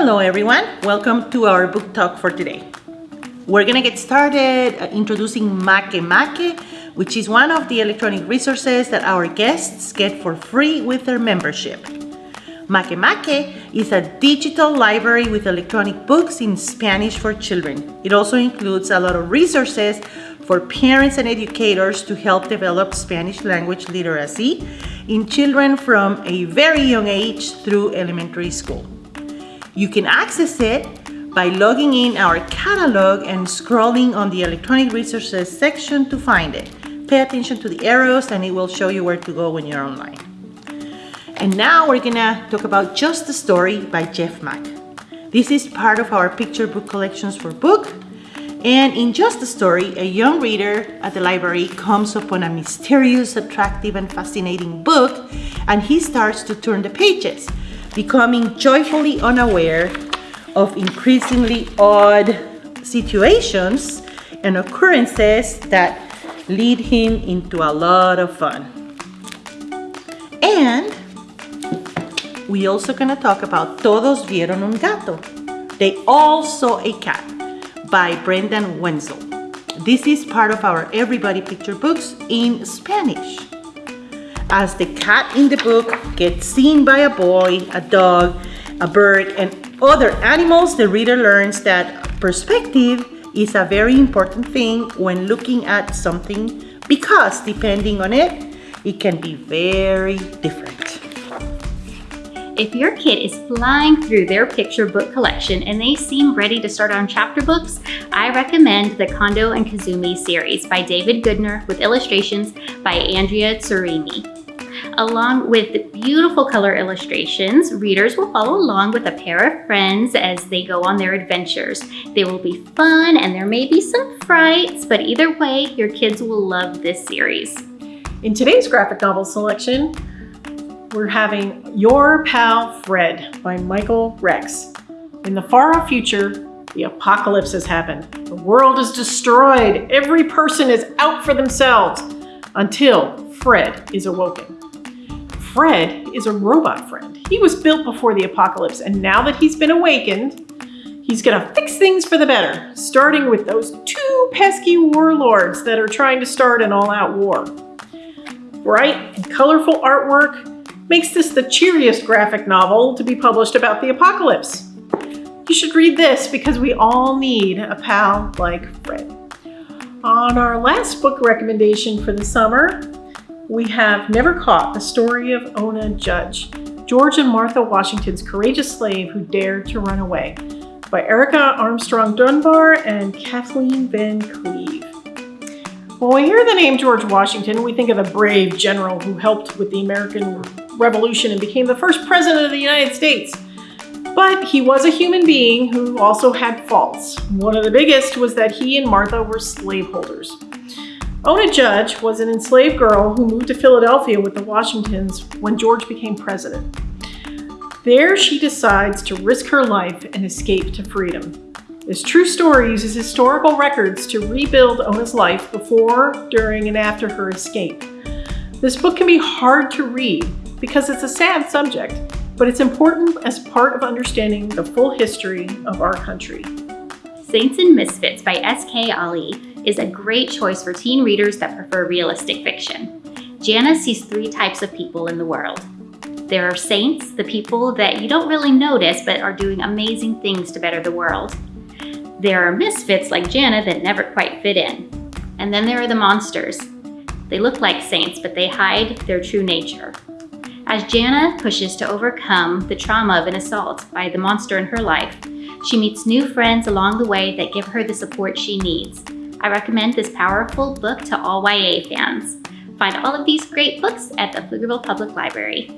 Hello everyone, welcome to our book talk for today. We're gonna get started uh, introducing Makemake, which is one of the electronic resources that our guests get for free with their membership. Makemake is a digital library with electronic books in Spanish for children. It also includes a lot of resources for parents and educators to help develop Spanish language literacy in children from a very young age through elementary school. You can access it by logging in our catalog and scrolling on the electronic resources section to find it. Pay attention to the arrows and it will show you where to go when you're online. And now we're gonna talk about Just a Story by Jeff Mack. This is part of our picture book collections for book. And in Just a Story, a young reader at the library comes upon a mysterious, attractive, and fascinating book, and he starts to turn the pages, becoming joyfully unaware of increasingly odd situations and occurrences that lead him into a lot of fun. And we also gonna talk about Todos vieron un gato. They all saw a cat by Brendan Wenzel. This is part of our Everybody Picture books in Spanish. As the cat in the book gets seen by a boy, a dog, a bird, and other animals, the reader learns that perspective is a very important thing when looking at something because depending on it, it can be very different. If your kid is flying through their picture book collection and they seem ready to start on chapter books, I recommend the Kondo and Kezumi series by David Goodner with illustrations by Andrea Tsurumi. Along with beautiful color illustrations, readers will follow along with a pair of friends as they go on their adventures. They will be fun and there may be some frights, but either way, your kids will love this series. In today's graphic novel selection, we're having Your Pal Fred by Michael Rex. In the far off future, the apocalypse has happened. The world is destroyed. Every person is out for themselves until Fred is awoken. Fred is a robot friend. He was built before the apocalypse, and now that he's been awakened, he's gonna fix things for the better, starting with those two pesky warlords that are trying to start an all-out war. Bright and colorful artwork makes this the cheeriest graphic novel to be published about the apocalypse. You should read this because we all need a pal like Fred. On our last book recommendation for the summer, we have Never Caught, the story of Ona Judge, George and Martha Washington's courageous slave who dared to run away, by Erica Armstrong Dunbar and Kathleen Van Cleve. When we hear the name George Washington, we think of the brave general who helped with the American Revolution and became the first president of the United States. But he was a human being who also had faults. One of the biggest was that he and Martha were slaveholders. Ona Judge was an enslaved girl who moved to Philadelphia with the Washingtons when George became president. There she decides to risk her life and escape to freedom. This true story uses historical records to rebuild Ona's life before, during, and after her escape. This book can be hard to read because it's a sad subject, but it's important as part of understanding the full history of our country. Saints and Misfits by S.K. Ali is a great choice for teen readers that prefer realistic fiction. Jana sees three types of people in the world. There are saints, the people that you don't really notice but are doing amazing things to better the world. There are misfits like Jana that never quite fit in. And then there are the monsters. They look like saints, but they hide their true nature. As Jana pushes to overcome the trauma of an assault by the monster in her life, she meets new friends along the way that give her the support she needs. I recommend this powerful book to all YA fans. Find all of these great books at the Pflugerville Public Library.